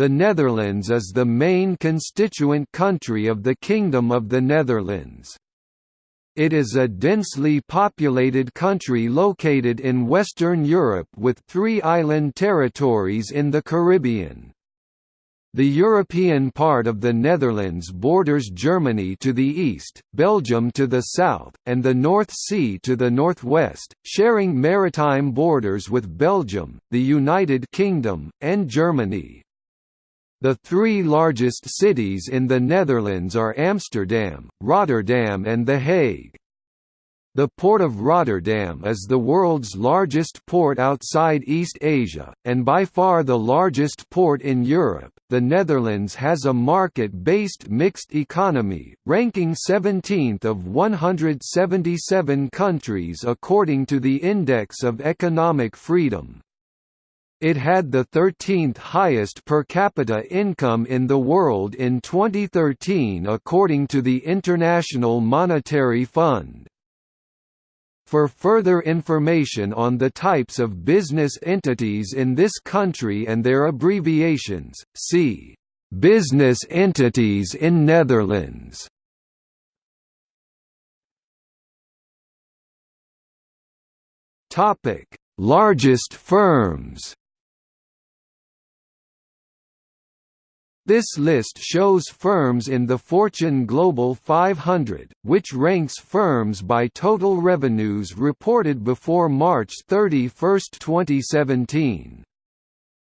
The Netherlands is the main constituent country of the Kingdom of the Netherlands. It is a densely populated country located in Western Europe with three island territories in the Caribbean. The European part of the Netherlands borders Germany to the east, Belgium to the south, and the North Sea to the northwest, sharing maritime borders with Belgium, the United Kingdom, and Germany. The three largest cities in the Netherlands are Amsterdam, Rotterdam and The Hague. The Port of Rotterdam is the world's largest port outside East Asia, and by far the largest port in Europe. The Netherlands has a market based mixed economy, ranking 17th of 177 countries according to the Index of Economic Freedom. It had the 13th highest per capita income in the world in 2013 according to the International Monetary Fund. For further information on the types of business entities in this country and their abbreviations, see Business entities in Netherlands. Topic: Largest firms. This list shows firms in the Fortune Global 500, which ranks firms by total revenues reported before March 31, 2017.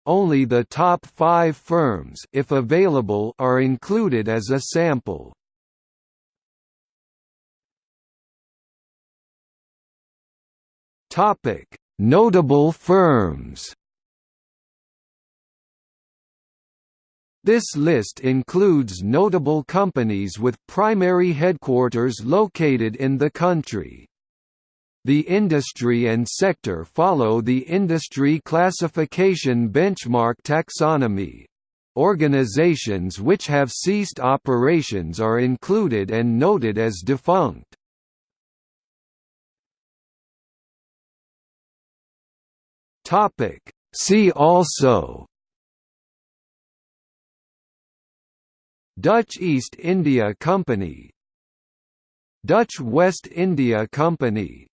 Only the top five firms if available, are included as a sample. Notable firms This list includes notable companies with primary headquarters located in the country. The industry and sector follow the Industry Classification Benchmark Taxonomy. Organizations which have ceased operations are included and noted as defunct. See also Dutch East India Company. Dutch West India Company